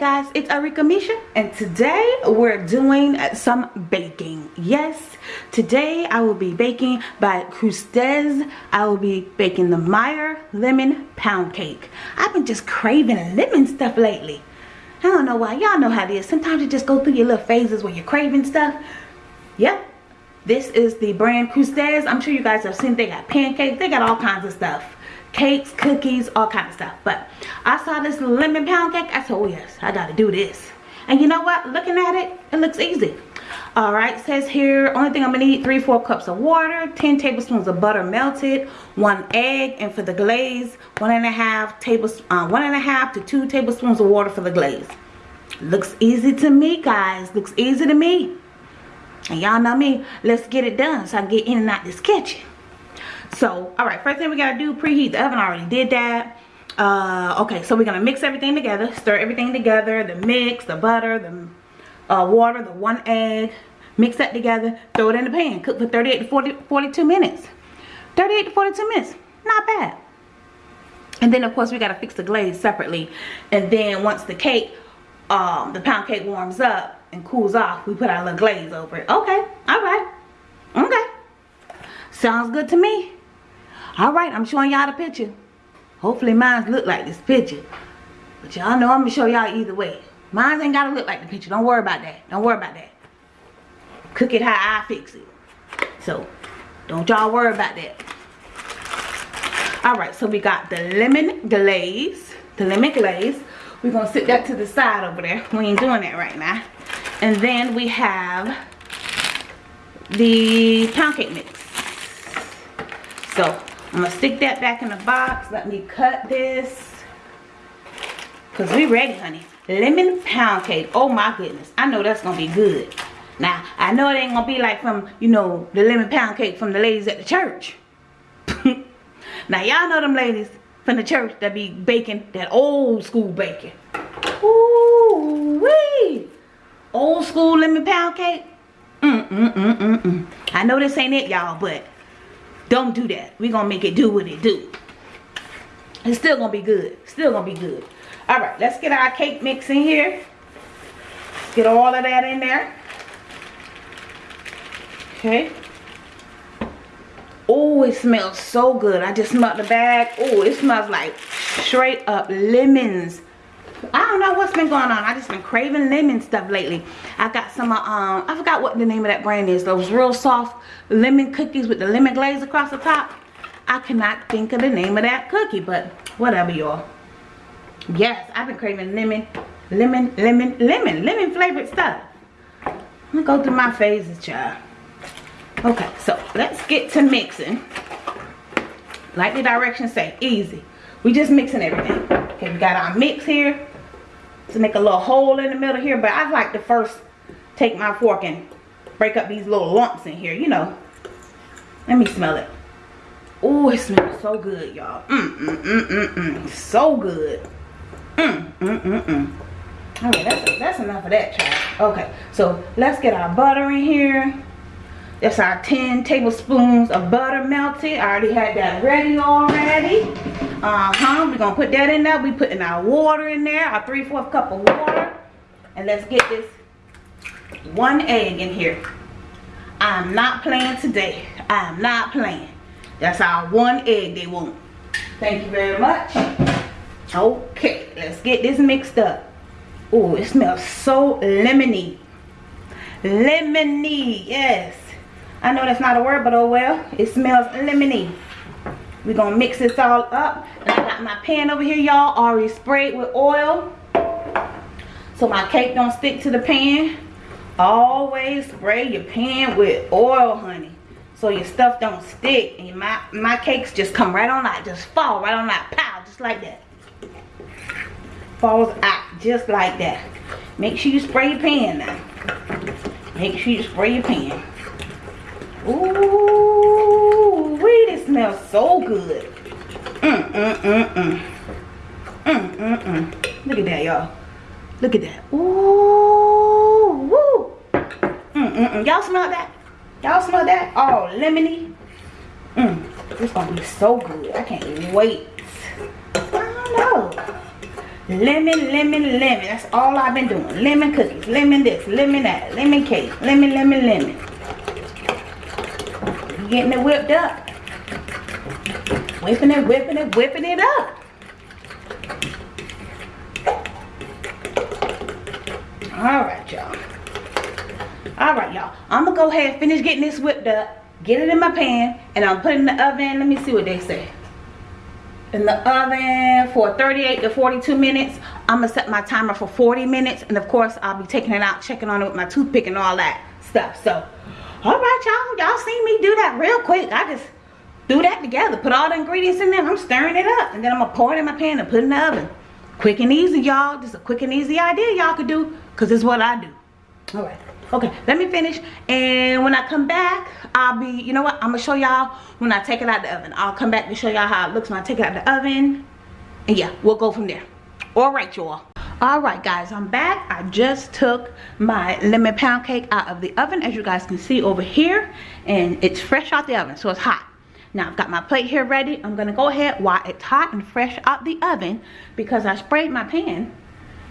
guys it's Arika Misha and today we're doing some baking. Yes today I will be baking by Krusteaz. I will be baking the Meyer lemon pound cake. I've been just craving lemon stuff lately I don't know why y'all know how it is sometimes you just go through your little phases where you're craving stuff yep this is the brand Krusteaz I'm sure you guys have seen they got pancakes they got all kinds of stuff cakes, cookies, all kind of stuff. But I saw this lemon pound cake. I said, oh yes, I got to do this. And you know what? Looking at it, it looks easy. All right, says here, only thing I'm gonna need, three, four cups of water, 10 tablespoons of butter melted, one egg, and for the glaze, one and a half tablespoons, uh, one and a half to two tablespoons of water for the glaze. Looks easy to me, guys. Looks easy to me. And y'all know me, let's get it done so I can get in and out this kitchen so all right first thing we gotta do preheat the oven I already did that uh, okay so we're gonna mix everything together stir everything together the mix the butter the uh, water the one egg mix that together throw it in the pan cook for 38 to 40 42 minutes. 38 to 42 minutes not bad. And then of course we got to fix the glaze separately. And then once the cake um, the pound cake warms up and cools off we put our little glaze over it. Okay all right. Okay. Sounds good to me. All right i'm showing y'all the picture. Hopefully mine look like this picture. But y'all know i'm gonna show y'all either way. Mine ain't gotta look like the picture. Don't worry about that. Don't worry about that cook it how i fix it so don't y'all worry about that all right so we got the lemon glaze the lemon glaze we're gonna sit that to the side over there we ain't doing that right now and then we have the pound cake mix so I'm gonna stick that back in the box. Let me cut this. Cause we ready, honey. Lemon pound cake. Oh my goodness. I know that's gonna be good. Now, I know it ain't gonna be like from, you know, the lemon pound cake from the ladies at the church. now, y'all know them ladies from the church that be baking that old school baking. Ooh wee! Old school lemon pound cake. Mm mm mm mm mm. I know this ain't it, y'all, but don't do that. Going to make it do what it do. It's still to be good. Still to be good. All right, let's get our cake mix in here. Get all of that in there. Okay. Oh, it smells so good. I just smelled the bag. Oh, it smells like straight up lemons. I don't know what's been going on. I just been craving lemon stuff lately. I got some, um, I forgot what the name of that brand is. Those real soft lemon cookies with the lemon glaze across the top. I cannot think of the name of that cookie, but whatever, y'all. Yes, I've been craving lemon, lemon, lemon, lemon, lemon flavored stuff. I'm gonna go through my phases, child. Okay, so let's get to mixing. Like the directions say, easy. We just mixing everything. Okay, we got our mix here to make a little hole in the middle here. But I like to first take my fork and break up these little lumps in here, you know. Let me smell it. Oh, it smells so good, y'all. Mm, mm, mm, mm, mm. So good. Mm, mm, mm, mm. Okay, that's, that's enough of that, child. Okay, so let's get our butter in here. That's our 10 tablespoons of butter melted. I already had that ready already. Uh-huh. We're going to put that in there. We putting our water in there. Our 3 4 cup of water. And let's get this one egg in here. I'm not playing today. I'm not playing. That's our one egg they want. Thank you very much. Okay, let's get this mixed up. Oh, it smells so lemony. Lemony, yes. I know that's not a word, but oh well. It smells lemony. We're going to mix this all up. And I got my pan over here, y'all, already sprayed with oil. So my cake don't stick to the pan. Always spray your pan with oil, honey. So your stuff don't stick. And my, my cakes just come right on out. Just fall right on out. Pow, just like that. Falls out just like that. Make sure you spray your pan now. Make sure you spray your pan. Ooh, wait, it smells so good. Mm, mm, mm, mm. Mm, mm, mm. Look at that, y'all. Look at that. Ooh. woo. Mm, mm, mm. Y'all smell that? Y'all smell that? Oh, lemony. Mmm. This gonna be so good. I can't wait. I don't know. Lemon, lemon, lemon. That's all I've been doing. Lemon cookies, lemon this, lemon that, lemon cake, lemon, lemon, lemon. Getting it whipped up. Whipping it, whipping it, whipping it up. All right, y'all. All right, y'all. I'm going to go ahead and finish getting this whipped up. Get it in my pan. And I'm putting in the oven. Let me see what they say. In the oven for 38 to 42 minutes. I'm going to set my timer for 40 minutes. And of course, I'll be taking it out, checking on it with my toothpick and all that stuff. So, all right, y'all. Y'all seen me do that real quick. I just do that together. Put all the ingredients in there. I'm stirring it up. And then I'm to pour it in my pan and put it in the oven. Quick and easy, y'all. Just a quick and easy idea y'all could do. Because it's what I do. All right. Okay, let me finish. And when I come back, I'll be, you know what? I'm going to show y'all when I take it out of the oven. I'll come back to show y'all how it looks when I take it out of the oven. And yeah, we'll go from there. All right, y'all all right guys i'm back i just took my lemon pound cake out of the oven as you guys can see over here and it's fresh out the oven so it's hot now I've got my plate here ready. I'm gonna go ahead while it's hot and fresh out the oven because I sprayed my pan.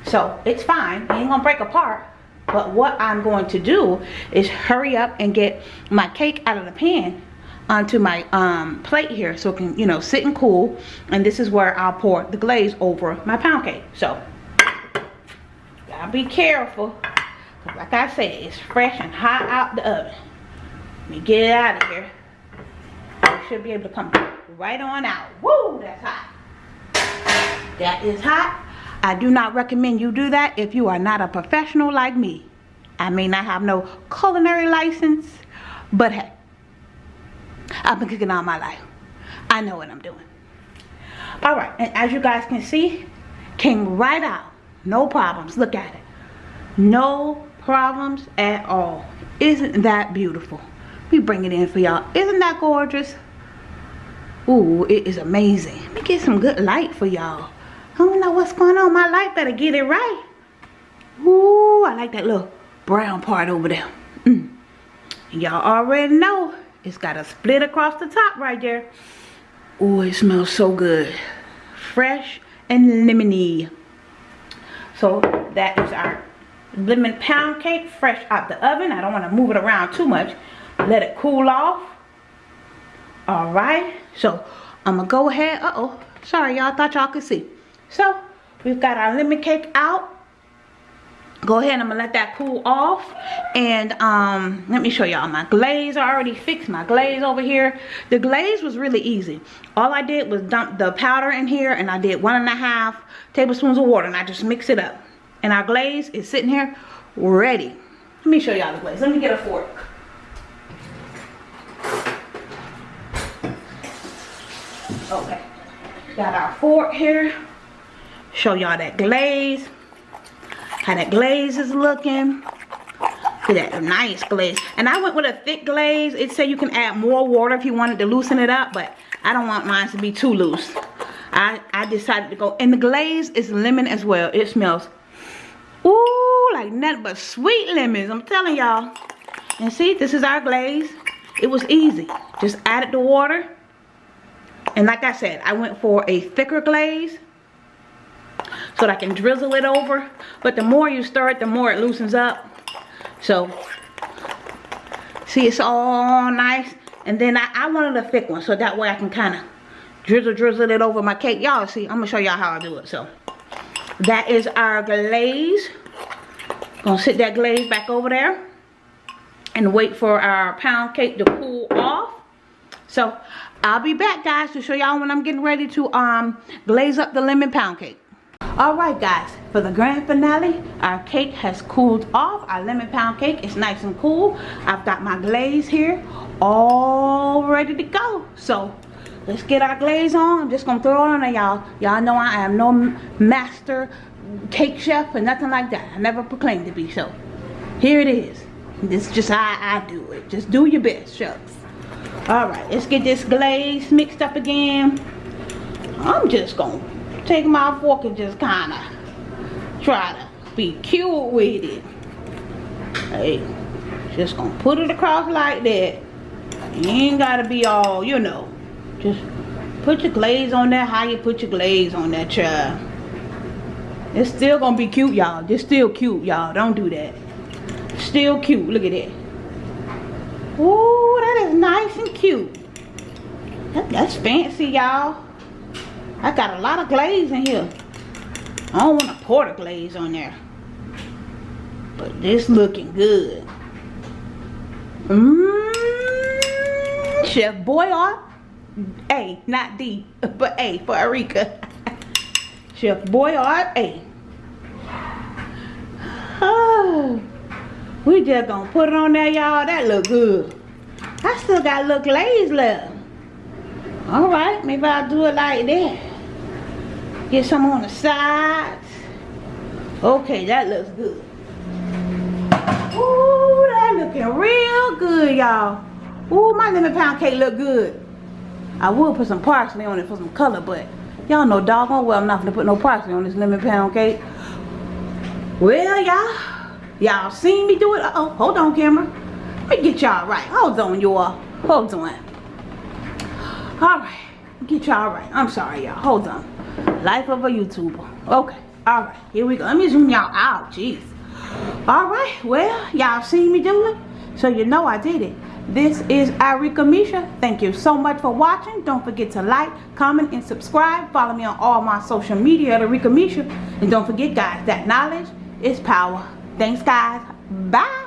So it's fine, it ain't gonna break apart. But what I'm going to do is hurry up and get my cake out of the pan onto my um, plate here so it can, you know, sit and cool. And this is where I'll pour the glaze over my pound cake. So, gotta be careful. Like I said, it's fresh and hot out the oven. Let me get it out of here should be able to come right on out. Woo, that's hot. That is hot. I do not recommend you do that if you are not a professional like me. I may not have no culinary license, but hey, I've been cooking all my life. I know what I'm doing. All right, and as you guys can see, came right out. No problems. Look at it. No problems at all. Isn't that beautiful? We bring it in for y'all. Isn't that gorgeous? Ooh, it is amazing. Let me get some good light for y'all. I don't know what's going on. My light better get it right. Ooh, I like that little brown part over there. Mm. Y'all already know it's got a split across the top right there. Oh, it smells so good. Fresh and lemony. So that is our lemon pound cake fresh out the oven. I don't want to move it around too much. Let it cool off all right so i'm gonna go ahead uh oh sorry y'all thought y'all could see so we've got our lemon cake out go ahead i'm gonna let that cool off. And um let me show y'all my glaze. I already fixed my glaze over here. The glaze was really easy. All i did was dump the powder in here and i did one and a half tablespoons of water and i just mix it up. And our glaze is sitting here ready. Let me show y'all the glaze. Let me get a fork. Okay. Got our fork here. Show y'all that glaze. How that glaze is looking. Look at that nice glaze. And I went with a thick glaze. It said you can add more water if you wanted to loosen it up. But I don't want mine to be too loose. I, I decided to go. And the glaze is lemon as well. It smells, ooh, like nothing but sweet lemons. I'm telling y'all. And see, this is our glaze. It was easy. Just added the water and like I said, I went for a thicker glaze so that I can drizzle it over. But the more you stir it, the more it loosens up. So, see it's all nice. And then I, I wanted a thick one so that way I can kind of drizzle drizzle it over my cake. Y'all see, I'm going to show y'all how I do it. So, that is our glaze. Gonna sit that glaze back over there and wait for our pound cake to cool off. So I'll be back guys to show y'all when I'm getting ready to um glaze up the lemon pound cake. Alright guys, for the grand finale, our cake has cooled off. Our lemon pound cake is nice and cool. I've got my glaze here all ready to go. So let's get our glaze on. I'm just gonna throw it on y'all. Y'all know I am no master cake chef or nothing like that. I never proclaimed to be so. Here it is. This is just how I do it. Just do your best, shucks. Alright, let's get this glaze mixed up again. I'm just to take my fork and just kind of try to be cute with it. Hey, Just gonna put it across like that. You ain't gotta be all, you know. Just put your glaze on there how you put your glaze on that child. It's still gonna be cute, y'all. It's still cute, y'all. Don't do that. Still cute. Look at that. Ooh, that is nice and cute. That, that's fancy, y'all. I got a lot of glaze in here. I don't want to pour the glaze on there. But this looking good. Mmm. Chef Boyardee. A, not D, but A for Arika. Chef Boyardee A. Oh, we just gonna put it on there, y'all. That look good. I still got a little glaze left. Alright, maybe I'll do it like that. Get some on the sides. Okay, that looks good. Ooh, that looking real good, y'all. Ooh, my lemon pound cake look good. I will put some parsley on it for some color, but y'all know doggone well I'm not gonna put no parsley on this lemon pound cake. Well, y'all, y'all seen me do it. Uh oh, hold on, camera. Let me get y'all right. Hold on, y'all. Hold on. All right, get y'all right. I'm sorry, y'all. Hold on. Life of a YouTuber. Okay. All right. Here we go. Let me zoom y'all out. Jeez. All right. Well, y'all seen me do it, so you know I did it. This is Arika Misha. Thank you so much for watching. Don't forget to like, comment, and subscribe. Follow me on all my social media at Arika Misha. And don't forget, guys, that knowledge is power. Thanks, guys. Bye.